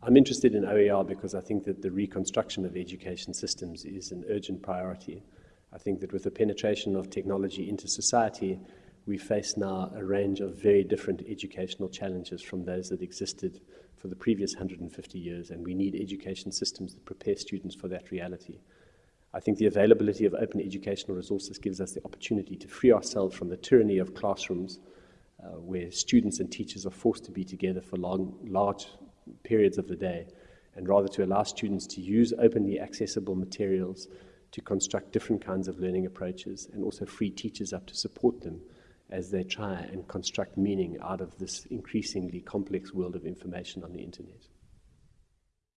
I'm interested in OER because I think that the reconstruction of education systems is an urgent priority. I think that with the penetration of technology into society, we face now a range of very different educational challenges from those that existed for the previous 150 years, and we need education systems that prepare students for that reality. I think the availability of open educational resources gives us the opportunity to free ourselves from the tyranny of classrooms uh, where students and teachers are forced to be together for long, large periods of the day, and rather to allow students to use openly accessible materials to construct different kinds of learning approaches and also free teachers up to support them as they try and construct meaning out of this increasingly complex world of information on the internet.